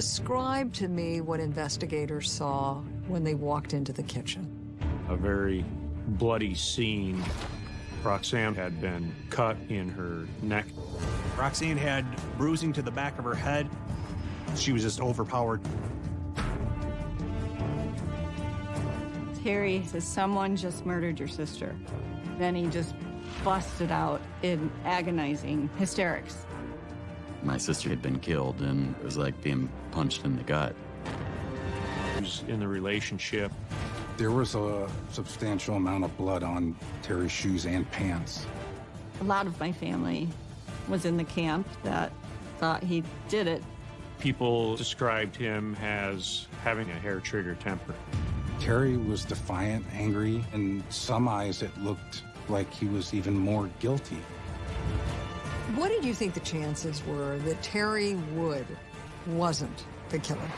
Describe to me what investigators saw when they walked into the kitchen. A very bloody scene. Roxanne had been cut in her neck. Roxanne had bruising to the back of her head. She was just overpowered. Terry says, someone just murdered your sister. Then he just busted out in agonizing hysterics. My sister had been killed, and it was like being punched in the gut. Who's in the relationship. There was a substantial amount of blood on Terry's shoes and pants. A lot of my family was in the camp that thought he did it. People described him as having a hair trigger temper. Terry was defiant, angry. In some eyes, it looked like he was even more guilty. What did you think the chances were that Terry Wood wasn't the killer?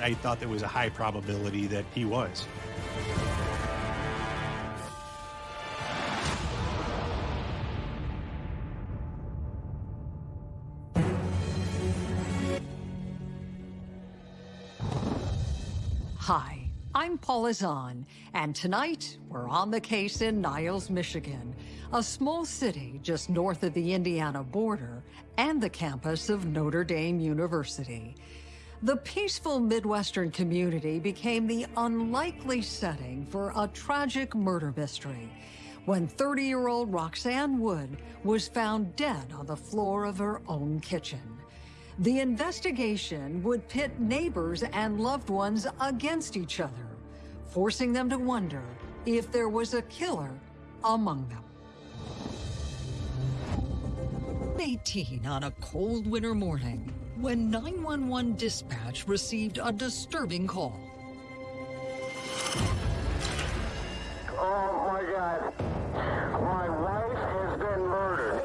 I thought there was a high probability that he was. I'm on, and tonight we're on the case in Niles, Michigan, a small city just north of the Indiana border and the campus of Notre Dame University. The peaceful Midwestern community became the unlikely setting for a tragic murder mystery when 30-year-old Roxanne Wood was found dead on the floor of her own kitchen. The investigation would pit neighbors and loved ones against each other, forcing them to wonder if there was a killer among them. 18 on a cold winter morning when 911 dispatch received a disturbing call. Oh my God. My wife has been murdered.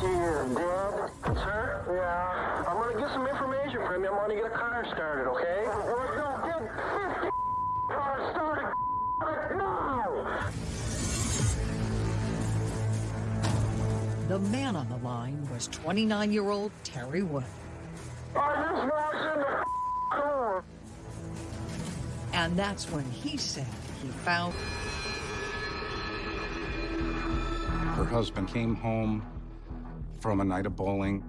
She is dead. Sir? Yeah. I'm gonna get some information from you. I'm gonna get a car started, okay? We're gonna get 50 cars started right now! The man on the line was 29-year-old Terry Wood. I just walked in the door. And that's when he said he found Her husband came home from a night of bowling,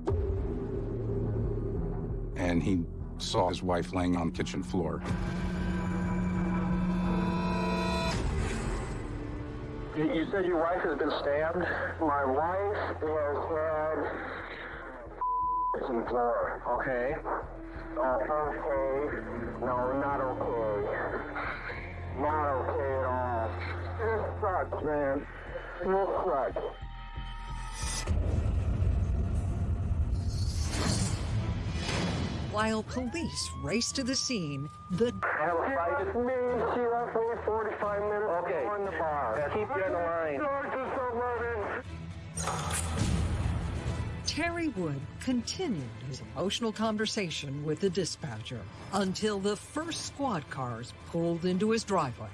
and he saw his wife laying on the kitchen floor. You said your wife has been stabbed? My wife has had in floor. Okay. Uh, okay. No, not okay. Not okay at all. This sucks, man. This sucks. While police raced to the scene, the Have a fight. It's me. She left me 45 minutes Okay. on the bar. Keep you on the line. George is so loaded. Terry Wood continued his emotional conversation with the dispatcher until the first squad cars pulled into his driveway.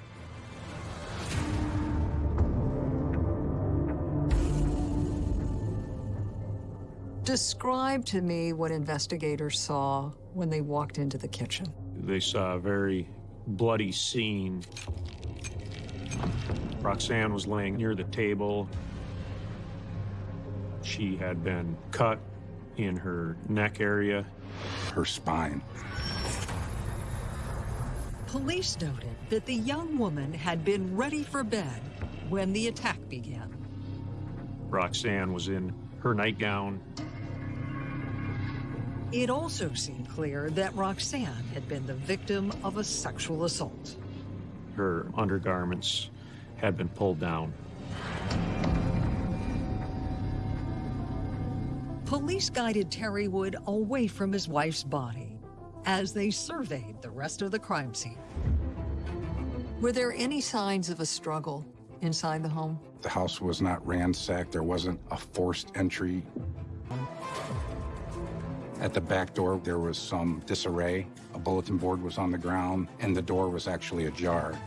Describe to me what investigators saw when they walked into the kitchen. They saw a very bloody scene. Roxanne was laying near the table. She had been cut in her neck area. Her spine. Police noted that the young woman had been ready for bed when the attack began. Roxanne was in her nightgown. It also seemed clear that Roxanne had been the victim of a sexual assault. Her undergarments had been pulled down. Police guided Terry Wood away from his wife's body as they surveyed the rest of the crime scene. Were there any signs of a struggle inside the home? The house was not ransacked. There wasn't a forced entry. At the back door, there was some disarray. A bulletin board was on the ground, and the door was actually ajar.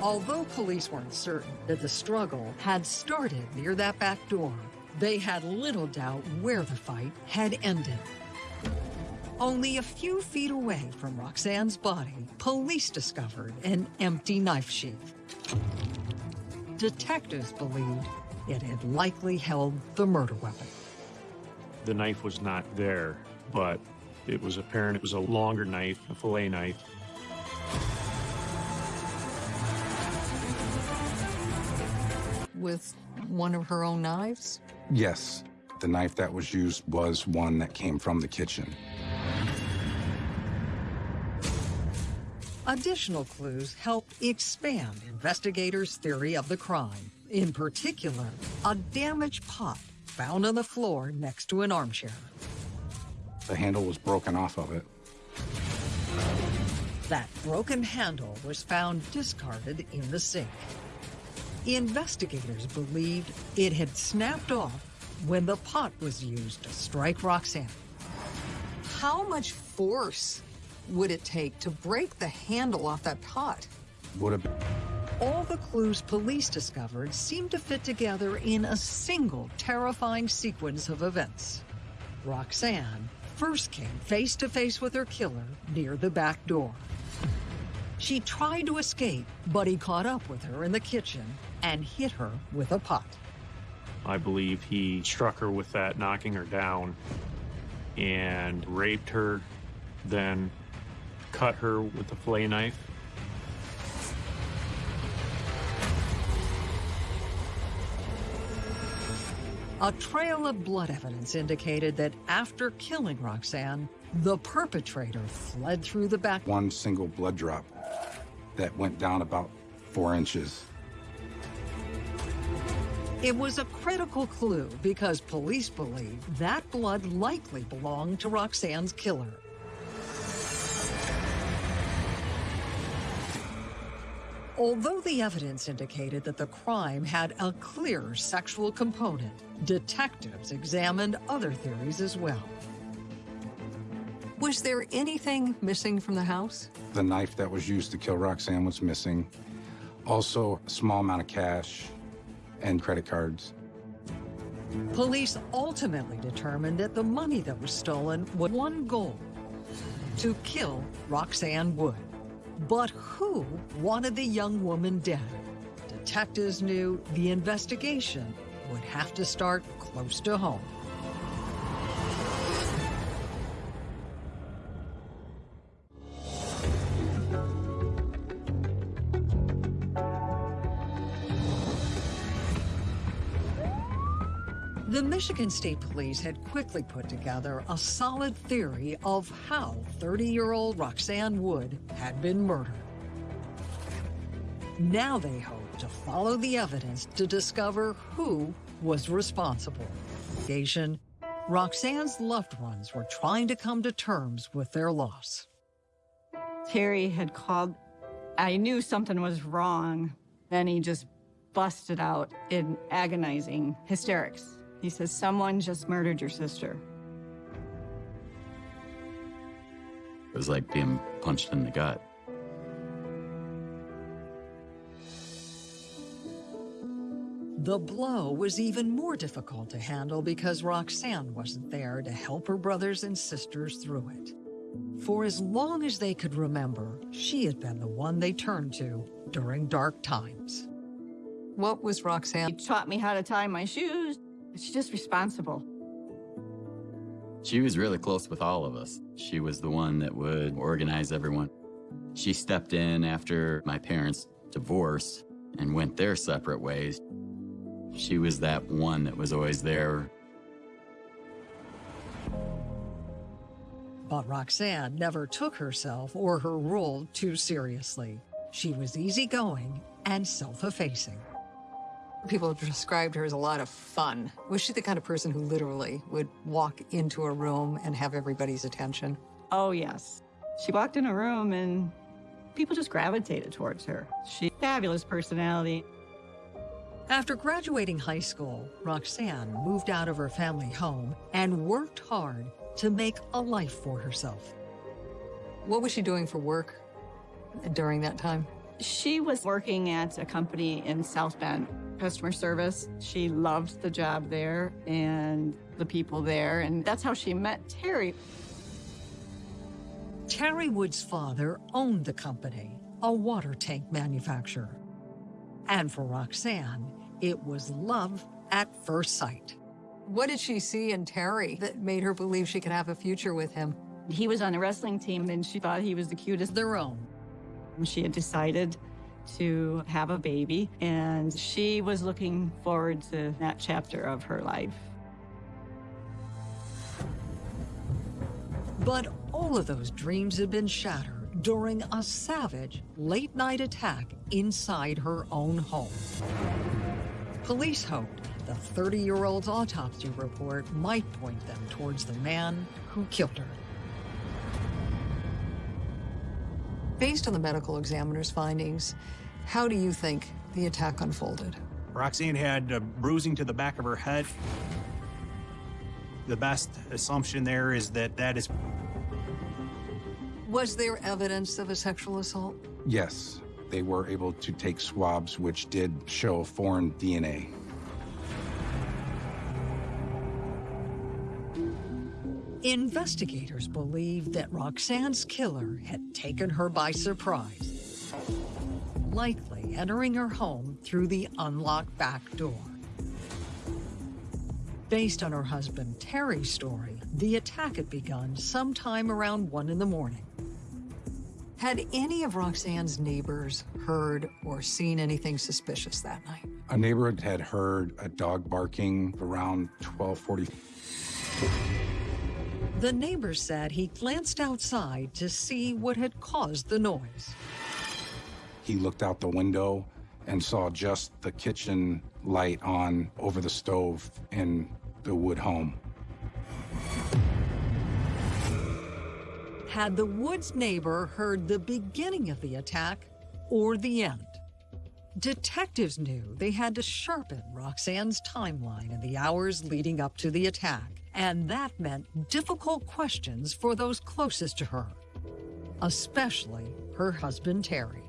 Although police weren't certain that the struggle had started near that back door, They had little doubt where the fight had ended. Only a few feet away from Roxanne's body, police discovered an empty knife sheath. Detectives believed it had likely held the murder weapon. The knife was not there, but it was apparent it was a longer knife, a fillet knife. With one of her own knives? Yes, the knife that was used was one that came from the kitchen. Additional clues help expand investigators' theory of the crime. In particular, a damaged pot found on the floor next to an armchair. The handle was broken off of it. That broken handle was found discarded in the sink. Investigators believed it had snapped off when the pot was used to strike Roxanne. How much force would it take to break the handle off that pot? Would have been All the clues police discovered seemed to fit together in a single terrifying sequence of events. Roxanne first came face to face with her killer near the back door. She tried to escape, but he caught up with her in the kitchen and hit her with a pot. I believe he struck her with that, knocking her down, and raped her, then cut her with a fillet knife. A trail of blood evidence indicated that after killing Roxanne, the perpetrator fled through the back one single blood drop that went down about four inches. It was a critical clue because police believe that blood likely belonged to Roxanne's killer. Although the evidence indicated that the crime had a clear sexual component, detectives examined other theories as well. Was there anything missing from the house? The knife that was used to kill Roxanne was missing. Also, a small amount of cash and credit cards. Police ultimately determined that the money that was stolen was one goal to kill Roxanne Wood. But who wanted the young woman dead? Detectives knew the investigation would have to start close to home. The Michigan State Police had quickly put together a solid theory of how 30-year-old Roxanne Wood had been murdered. Now they hope to follow the evidence to discover who was responsible. Asian, Roxanne's loved ones were trying to come to terms with their loss. Terry had called. I knew something was wrong. Then he just busted out in agonizing hysterics. He says, Someone just murdered your sister. It was like being punched in the gut. The blow was even more difficult to handle because Roxanne wasn't there to help her brothers and sisters through it. For as long as they could remember, she had been the one they turned to during dark times. What was Roxanne? Roxanne? taught me how to tie my shoes. She's just responsible. She was really close with all of us. She was the one that would organize everyone. She stepped in after my parents divorced and went their separate ways. She was that one that was always there. But Roxanne never took herself or her role too seriously. She was easygoing and self-effacing. People described her as a lot of fun. Was she the kind of person who literally would walk into a room and have everybody's attention? Oh, yes. She walked in a room and people just gravitated towards her. She fabulous personality. After graduating high school, Roxanne moved out of her family home and worked hard to make a life for herself. What was she doing for work during that time? She was working at a company in South Bend. customer service. She loved the job there and the people there, and that's how she met Terry. Terry Wood's father owned the company, a water tank manufacturer. And for Roxanne, it was love at first sight. What did she see in Terry that made her believe she could have a future with him? He was on a wrestling team and she thought he was the cutest. Their own. She had decided to have a baby and she was looking forward to that chapter of her life. But all of those dreams had been shattered during a savage late night attack inside her own home. Police hoped the 30 year old's autopsy report might point them towards the man who killed her. Based on the medical examiner's findings, how do you think the attack unfolded? Roxanne had uh, bruising to the back of her head. The best assumption there is that that is Was there evidence of a sexual assault? Yes, they were able to take swabs which did show foreign DNA. Investigators believe that Roxanne's killer had taken her by surprise, likely entering her home through the unlocked back door. Based on her husband Terry's story, the attack had begun sometime around 1 in the morning. Had any of Roxanne's neighbors heard or seen anything suspicious that night? A neighbor had heard a dog barking around 1240. The neighbor said he glanced outside to see what had caused the noise. He looked out the window and saw just the kitchen light on over the stove in the wood home. Had the Woods neighbor heard the beginning of the attack or the end? Detectives knew they had to sharpen Roxanne's timeline in the hours leading up to the attack, and that meant difficult questions for those closest to her, especially her husband Terry.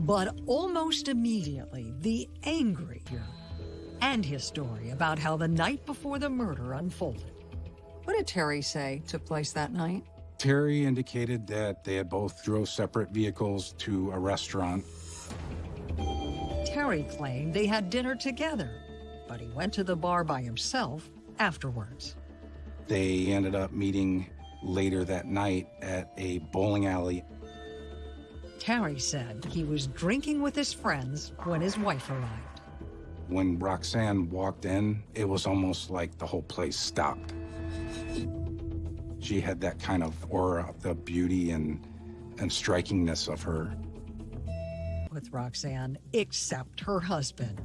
But almost immediately, the angry and his story about how the night before the murder unfolded. What did Terry say took place that night? Terry indicated that they had both drove separate vehicles to a restaurant. Terry claimed they had dinner together, but he went to the bar by himself afterwards. They ended up meeting later that night at a bowling alley. Terry said he was drinking with his friends when his wife arrived. When Roxanne walked in, it was almost like the whole place stopped. She had that kind of aura, the beauty and, and strikingness of her. With Roxanne, except her husband.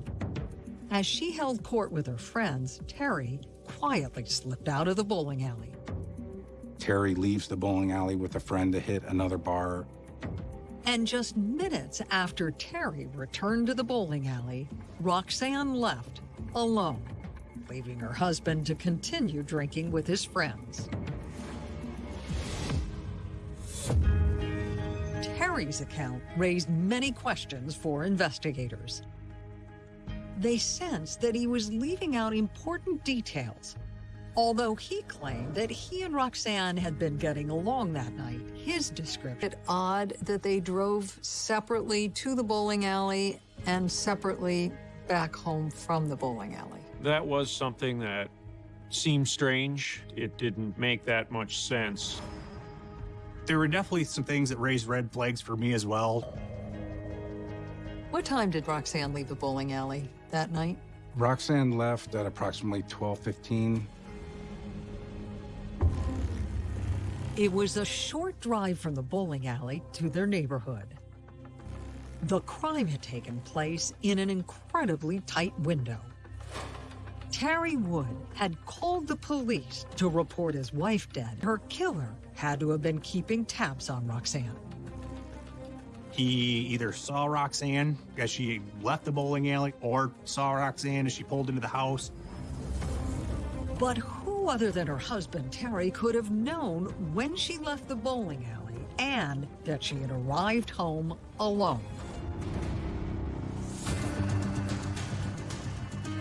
As she held court with her friends, Terry quietly slipped out of the bowling alley. Terry leaves the bowling alley with a friend to hit another bar. And just minutes after Terry returned to the bowling alley, Roxanne left alone, leaving her husband to continue drinking with his friends. Terry's account raised many questions for investigators. They sensed that he was leaving out important details. Although he claimed that he and Roxanne had been getting along that night, his description. It odd that they drove separately to the bowling alley and separately back home from the bowling alley. That was something that seemed strange. It didn't make that much sense. There were definitely some things that raised red flags for me as well. What time did Roxanne leave the bowling alley that night? Roxanne left at approximately 1215. It was a short drive from the bowling alley to their neighborhood. The crime had taken place in an incredibly tight window. Terry Wood had called the police to report his wife dead. Her killer had to have been keeping tabs on Roxanne. He either saw Roxanne as she left the bowling alley or saw Roxanne as she pulled into the house. But who other than her husband Terry could have known when she left the bowling alley and that she had arrived home alone?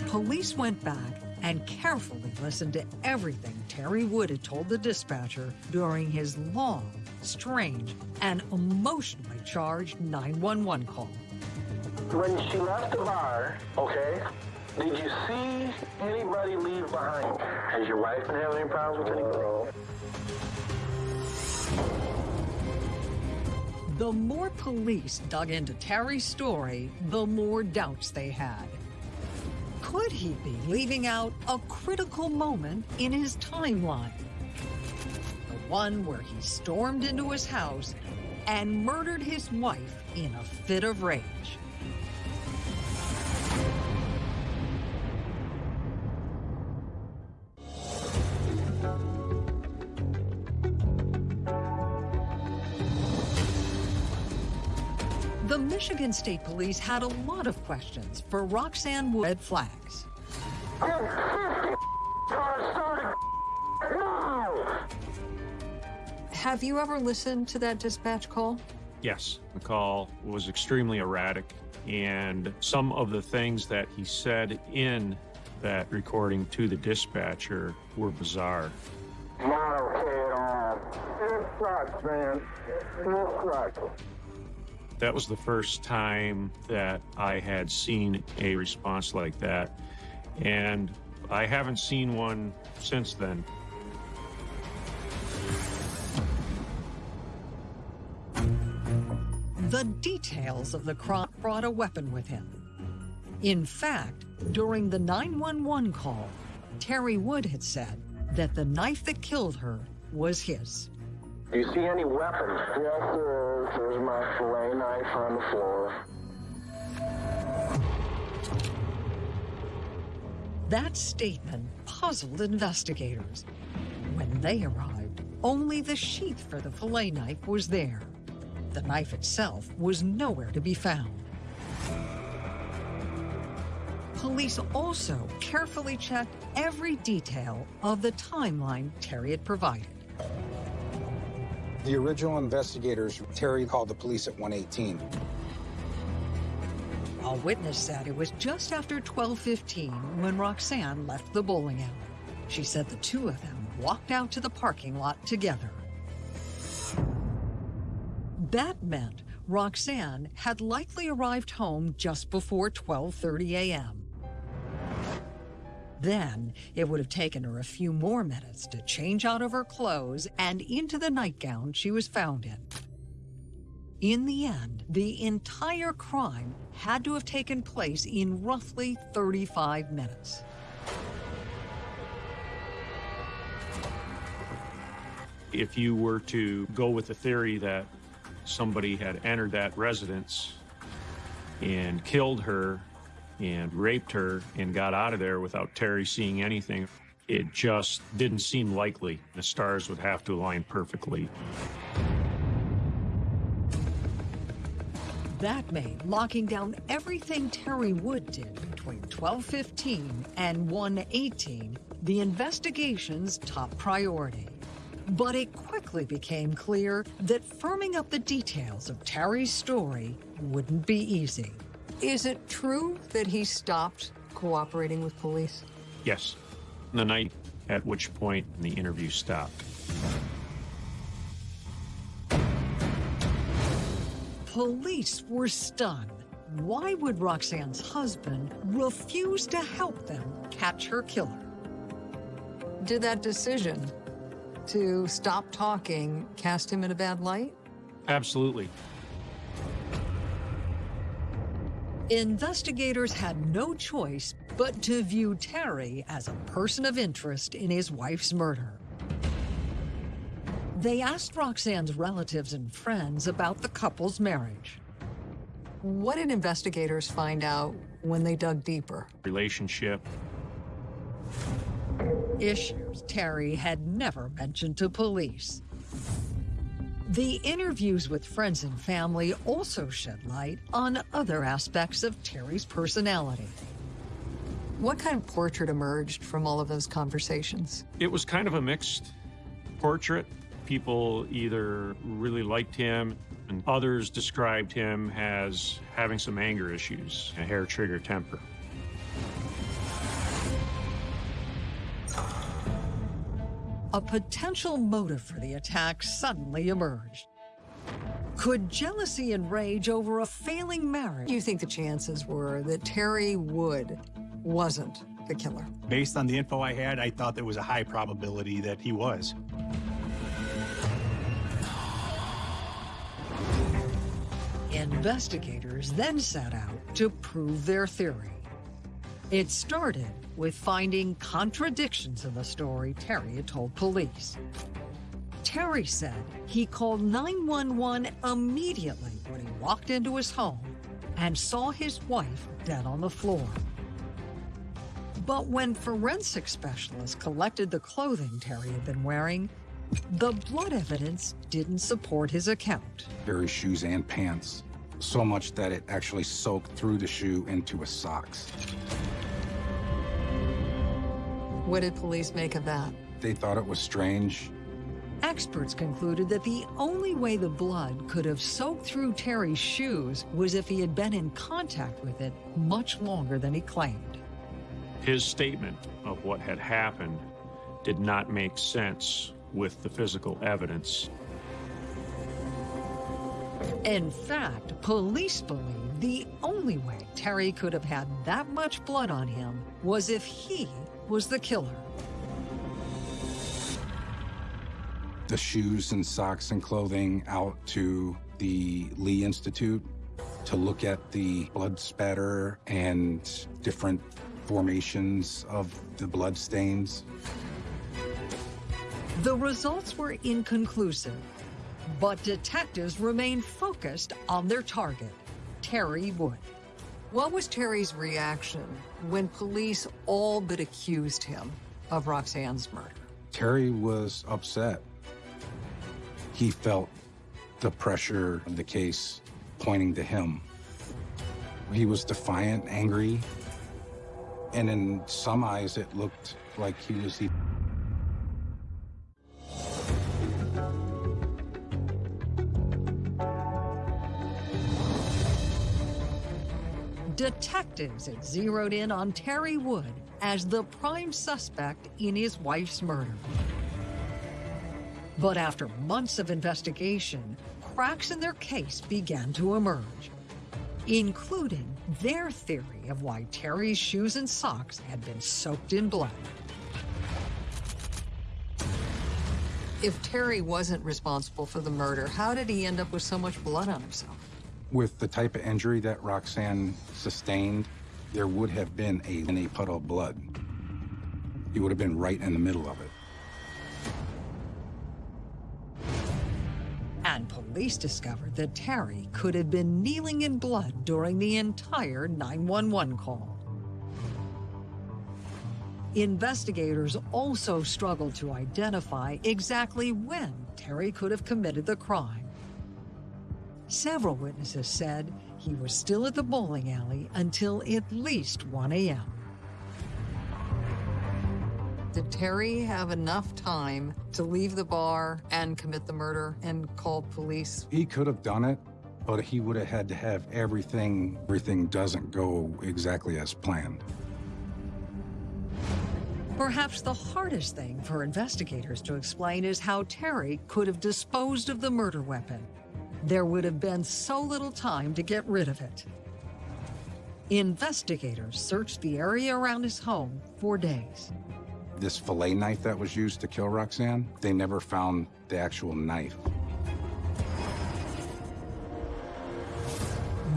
Police went back and carefully listened to everything Terry Wood had told the dispatcher during his long, strange, and emotionally charged 911 call. When she left the bar, okay, did you see anybody leave behind? Has your wife been having any problems with anybody? The more police dug into Terry's story, the more doubts they had. Could he be leaving out a critical moment in his timeline? The one where he stormed into his house and murdered his wife in a fit of rage. Michigan State Police had a lot of questions for Roxanne Wood. Red flags. Have you ever listened to that dispatch call? Yes, the call was extremely erratic, and some of the things that he said in that recording to the dispatcher were bizarre. Not okay at all. It sucks, man. It sucks. That was the first time that I had seen a response like that, and I haven't seen one since then. The details of the crime brought a weapon with him. In fact, during the 911 call, Terry Wood had said that the knife that killed her was his. Do you see any weapons? Yes, there is. There's my fillet knife on the floor. That statement puzzled investigators. When they arrived, only the sheath for the fillet knife was there. The knife itself was nowhere to be found. Police also carefully checked every detail of the timeline Terry had provided. The original investigators, Terry called the police at 118. A witness said it was just after 12:15 when Roxanne left the bowling alley. She said the two of them walked out to the parking lot together. That meant Roxanne had likely arrived home just before 12:30 a.m. Then it would have taken her a few more minutes to change out of her clothes and into the nightgown she was found in. In the end, the entire crime had to have taken place in roughly 35 minutes. If you were to go with the theory that somebody had entered that residence and killed her and raped her and got out of there without Terry seeing anything, it just didn't seem likely. The stars would have to align perfectly. That made locking down everything Terry Wood did between 1215 and 118 the investigation's top priority. But it quickly became clear that firming up the details of Terry's story wouldn't be easy. Is it true that he stopped cooperating with police? Yes, the night at which point the interview stopped. Police were stunned. Why would Roxanne's husband refuse to help them catch her killer? Did that decision to stop talking cast him in a bad light? Absolutely. Investigators had no choice but to view Terry as a person of interest in his wife's murder. They asked Roxanne's relatives and friends about the couple's marriage. What did investigators find out when they dug deeper? Relationship. Issues Terry had never mentioned to police. The interviews with friends and family also shed light on other aspects of Terry's personality. What kind of portrait emerged from all of those conversations? It was kind of a mixed portrait. People either really liked him, and others described him as having some anger issues, a hair trigger temper. A potential motive for the attack suddenly emerged. Could jealousy and rage over a failing marriage? You think the chances were that Terry Wood wasn't the killer? Based on the info I had, I thought there was a high probability that he was. Investigators then set out to prove their theory. It started with finding contradictions in the story Terry had told police. Terry said he called 911 immediately when he walked into his home and saw his wife dead on the floor. But when forensic specialists collected the clothing Terry had been wearing, the blood evidence didn't support his account. Terry's shoes and pants. So much that it actually soaked through the shoe into his socks. What did police make of that? They thought it was strange. Experts concluded that the only way the blood could have soaked through Terry's shoes was if he had been in contact with it much longer than he claimed. His statement of what had happened did not make sense with the physical evidence. In fact, police believe the only way Terry could have had that much blood on him was if he was the killer. The shoes and socks and clothing out to the Lee Institute to look at the blood spatter and different formations of the blood stains. The results were inconclusive, but detectives remained focused on their target, Terry Wood. What was Terry's reaction when police all but accused him of Roxanne's murder? Terry was upset. He felt the pressure of the case pointing to him. He was defiant, angry, and in some eyes it looked like he was Detectives had zeroed in on Terry Wood as the prime suspect in his wife's murder. But after months of investigation, cracks in their case began to emerge, including their theory of why Terry's shoes and socks had been soaked in blood. If Terry wasn't responsible for the murder, how did he end up with so much blood on himself? With the type of injury that Roxanne sustained, there would have been a, a puddle of blood. He would have been right in the middle of it. And police discovered that Terry could have been kneeling in blood during the entire 911 call. Investigators also struggled to identify exactly when Terry could have committed the crime. Several witnesses said he was still at the bowling alley until at least 1 a.m. Did Terry have enough time to leave the bar and commit the murder and call police? He could have done it, but he would have had to have everything, everything doesn't go exactly as planned. Perhaps the hardest thing for investigators to explain is how Terry could have disposed of the murder weapon. There would have been so little time to get rid of it. Investigators searched the area around his home for days. This fillet knife that was used to kill Roxanne, they never found the actual knife.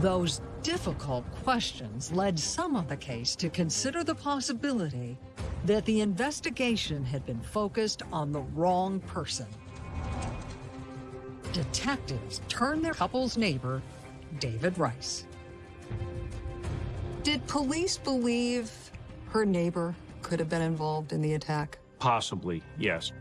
Those difficult questions led some on the case to consider the possibility that the investigation had been focused on the wrong person. Detectives turn their couple's neighbor, David Rice. Did police believe her neighbor could have been involved in the attack? Possibly, yes.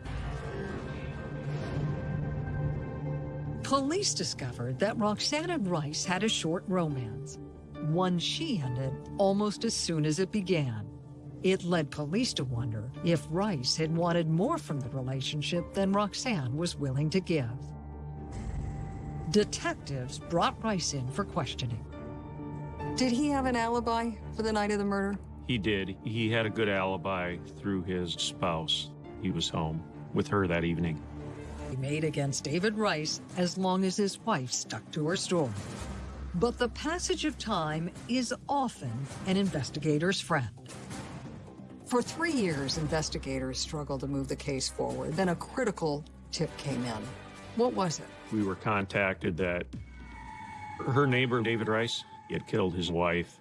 Police discovered that Roxanne and Rice had a short romance, one she ended almost as soon as it began. It led police to wonder if Rice had wanted more from the relationship than Roxanne was willing to give. Detectives brought Rice in for questioning. Did he have an alibi for the night of the murder? He did. He had a good alibi through his spouse. He was home. with her that evening. He made against David Rice as long as his wife stuck to her story. But the passage of time is often an investigator's friend. For three years, investigators struggled to move the case forward. Then a critical tip came in. What was it? We were contacted that her neighbor, David Rice, had killed his wife.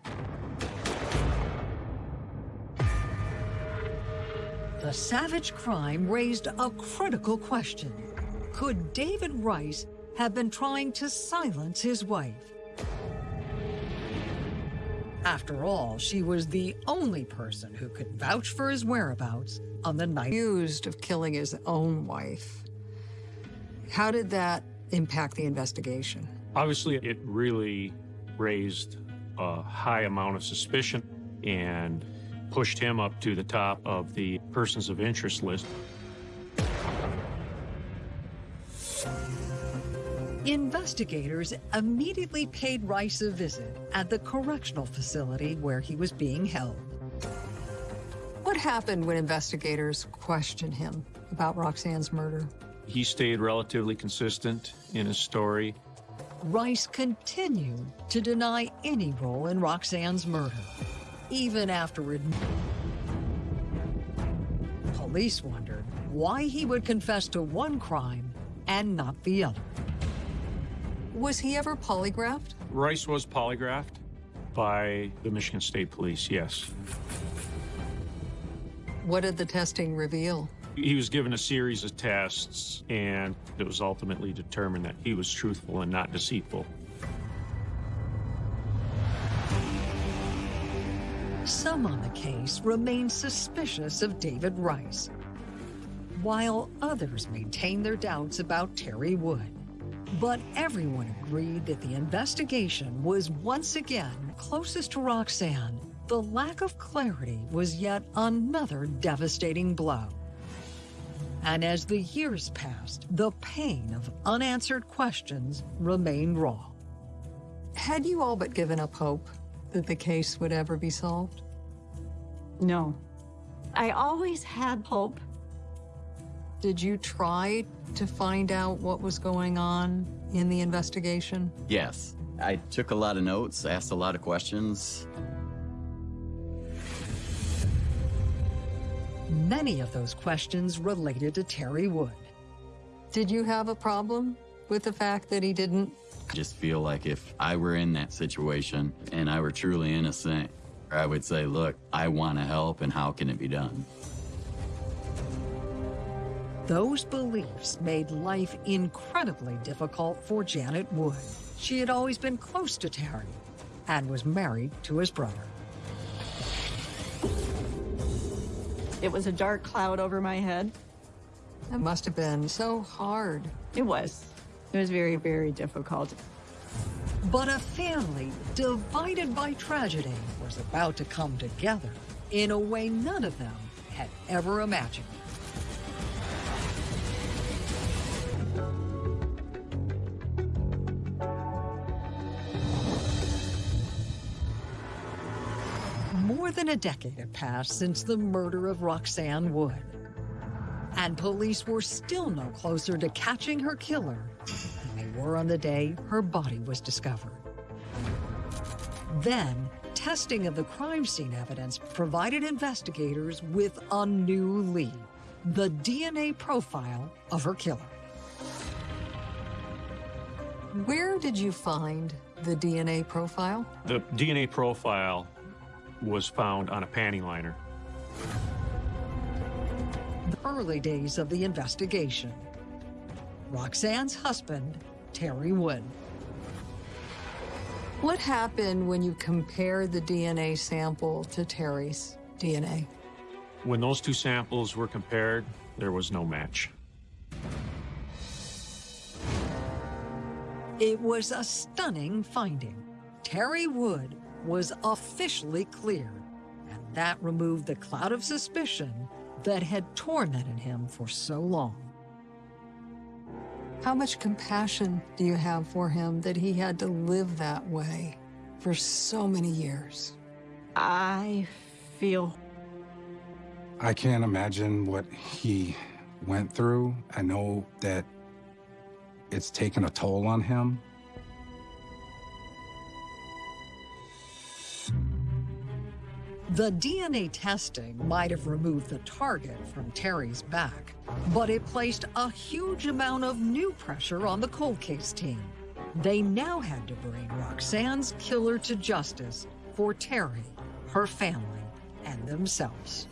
The savage crime raised a critical question. Could David Rice have been trying to silence his wife? After all, she was the only person who could vouch for his whereabouts on the night. Accused of killing his own wife. How did that impact the investigation? Obviously, it really raised a high amount of suspicion and pushed him up to the top of the persons of interest list. Investigators immediately paid Rice a visit at the correctional facility where he was being held. What happened when investigators questioned him about Roxanne's murder? He stayed relatively consistent in his story. Rice continued to deny any role in Roxanne's murder, even after admitting. Police wondered why he would confess to one crime and not the other. Was he ever polygraphed? Rice was polygraphed by the Michigan State Police, yes. What did the testing reveal? He was given a series of tests, and it was ultimately determined that he was truthful and not deceitful. Some on the case remain suspicious of David Rice, while others maintain their doubts about Terry Wood. But everyone agreed that the investigation was once again closest to Roxanne. The lack of clarity was yet another devastating blow. And as the years passed, the pain of unanswered questions remained raw. Had you all but given up hope that the case would ever be solved? No. I always had hope. Did you try to find out what was going on in the investigation? Yes. I took a lot of notes, asked a lot of questions. Many of those questions related to Terry Wood. Did you have a problem with the fact that he didn't? I just feel like if I were in that situation and I were truly innocent, I would say, look, I want to help and how can it be done? Those beliefs made life incredibly difficult for Janet Wood. She had always been close to Terry and was married to his brother. It was a dark cloud over my head. That must have been so hard. It was. It was very, very difficult. But a family divided by tragedy was about to come together in a way none of them had ever imagined. Than a decade had passed since the murder of Roxanne Wood. And police were still no closer to catching her killer than they were on the day her body was discovered. Then, testing of the crime scene evidence provided investigators with a new lead the DNA profile of her killer. Where did you find the DNA profile? The DNA profile was found on a panty liner. The early days of the investigation. Roxanne's husband, Terry Wood. What happened when you compared the DNA sample to Terry's DNA? When those two samples were compared, there was no match. It was a stunning finding. Terry Wood was officially cleared, and that removed the cloud of suspicion that had tormented him for so long. How much compassion do you have for him that he had to live that way for so many years? I feel I can't imagine what he went through. I know that it's taken a toll on him. The DNA testing might have removed the target from Terry's back, but it placed a huge amount of new pressure on the cold case team. They now had to bring Roxanne's killer to justice for Terry, her family, and themselves.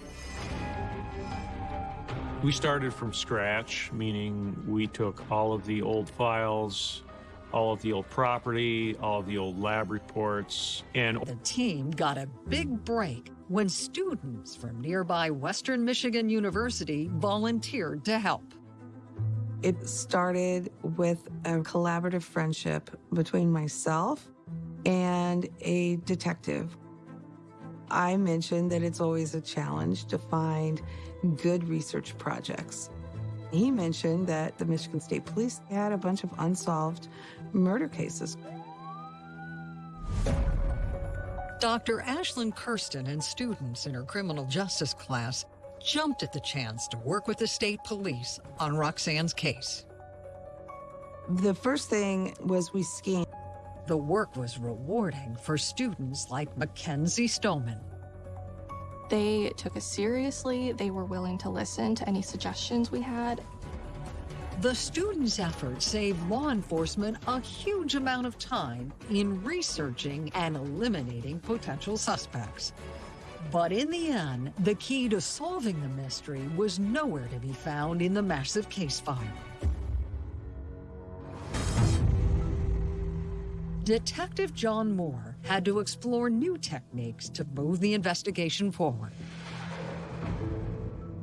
We started from scratch, meaning we took all of the old files, all of the old property, all of the old lab reports, and The team got a big break when students from nearby Western Michigan University volunteered to help. It started with a collaborative friendship between myself and a detective. I mentioned that it's always a challenge to find good research projects. He mentioned that the Michigan State Police had a bunch of unsolved murder cases. Dr. Ashlyn Kuersten and students in her criminal justice class jumped at the chance to work with the state police on Roxanne's case. The first thing was we scanned The work was rewarding for students like Mackenzie Stoneman. They took us seriously. They were willing to listen to any suggestions we had. The students' efforts saved law enforcement a huge amount of time in researching and eliminating potential suspects. But in the end, the key to solving the mystery was nowhere to be found in the massive case file. Detective John Moore had to explore new techniques to move the investigation forward.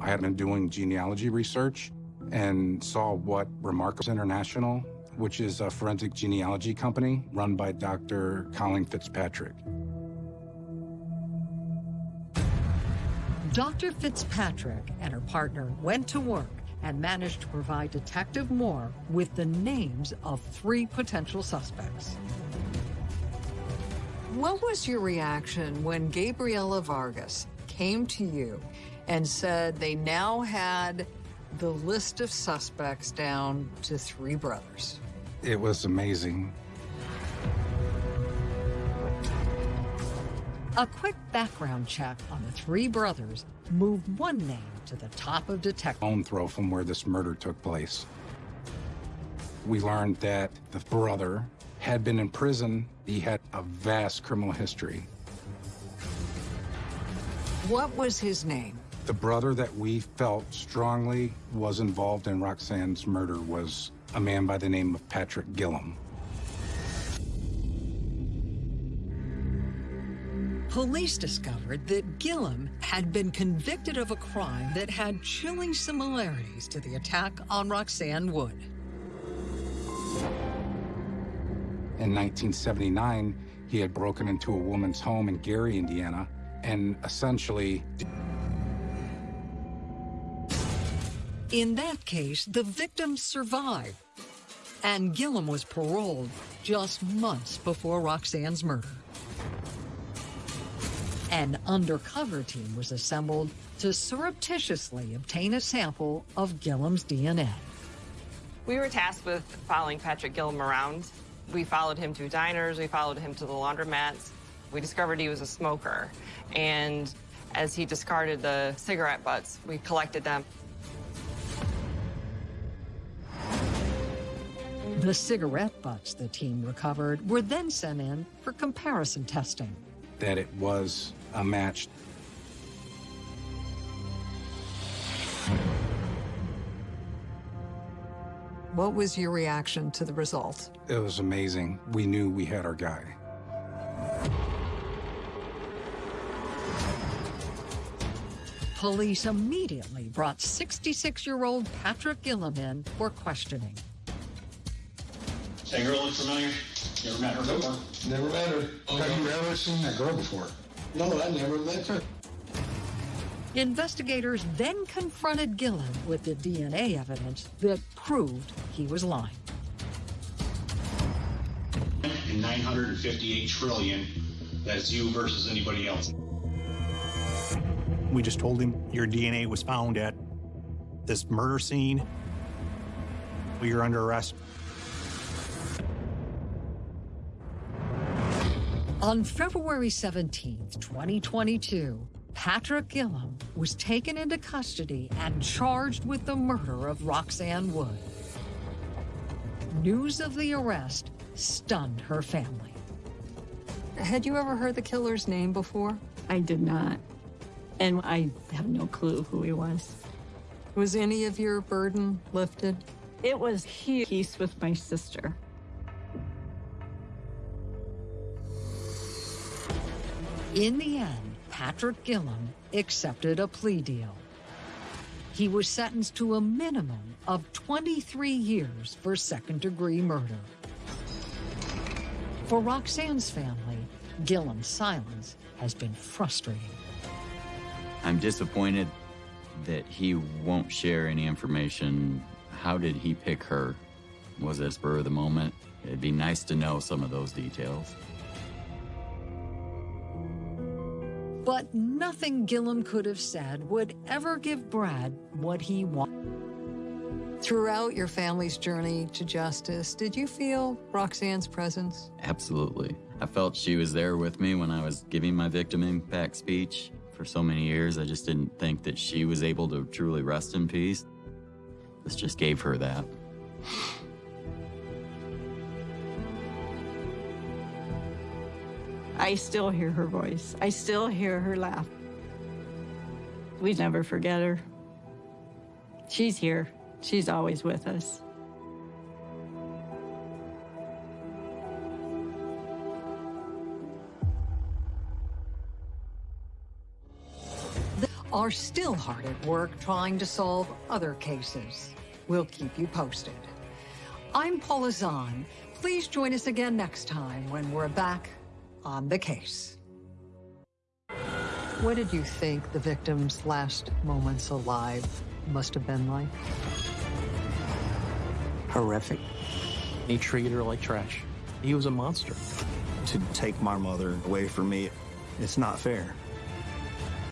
I had been doing genealogy research and saw what Remarkables International, which is a forensic genealogy company run by Dr. Colleen Fitzpatrick. Dr. Fitzpatrick and her partner went to work and managed to provide Detective Moore with the names of three potential suspects. What was your reaction when Gabriela Vargas came to you and said they now had the list of suspects down to three brothers? It was amazing. A quick background check on the three brothers moved one name to the top of detective. Bone throw from where this murder took place. We learned that the brother had been in prison. He had a vast criminal history. What was his name? The brother that we felt strongly was involved in Roxanne's murder was a man by the name of Patrick Gilham. Police discovered that Gilham had been convicted of a crime that had chilling similarities to the attack on Roxanne Wood. In 1979, he had broken into a woman's home in Gary, Indiana, and essentially In that case, the victim survived, and Gilham was paroled just months before Roxanne's murder. An undercover team was assembled to surreptitiously obtain a sample of Gilham's DNA. We were tasked with following Patrick Gilham around. We followed him to diners, we followed him to the laundromats. We discovered he was a smoker. And as he discarded the cigarette butts, we collected them. The cigarette butts the team recovered were then sent in for comparison testing. that it was a match. What was your reaction to the result? It was amazing. We knew we had our guy. Police immediately brought 66-year-old Patrick Gilham in for questioning. That girl look familiar? You ever met her before? Never met her. Oh, okay. Have you ever seen that girl before? No, I never met her. Investigators then confronted Gilham with the DNA evidence that proved he was lying. In 958 trillion, that's you versus anybody else. We just told him your DNA was found at this murder scene. You're under arrest. On February 17th, 2022, Patrick Gilham was taken into custody and charged with the murder of Roxanne Wood. News of the arrest stunned her family. Had you ever heard the killer's name before? I did not. And I have no clue who he was. Was any of your burden lifted? It was he peace with my sister. In the end, Patrick Gilham accepted a plea deal. He was sentenced to a minimum of 23 years for second degree murder. For Roxanne's family, Gilham's silence has been frustrating. I'm disappointed that he won't share any information. How did he pick her? Was it spur of the moment? It'd be nice to know some of those details. But nothing Gilham could have said would ever give Brad what he wanted. Throughout your family's journey to justice, did you feel Roxanne's presence? Absolutely. I felt she was there with me when I was giving my victim impact speech. For so many years, I just didn't think that she was able to truly rest in peace. This just gave her that. I still hear her voice. I still hear her laugh. We never forget her. She's here. She's always with us. Are still hard at work trying to solve other cases. We'll keep you posted. I'm Paula Zahn. Please join us again next time when we're back on the case. What did you think the victim's last moments alive must have been like? Horrific. He treated her like trash. He was a monster. To take my mother away from me, it's not fair.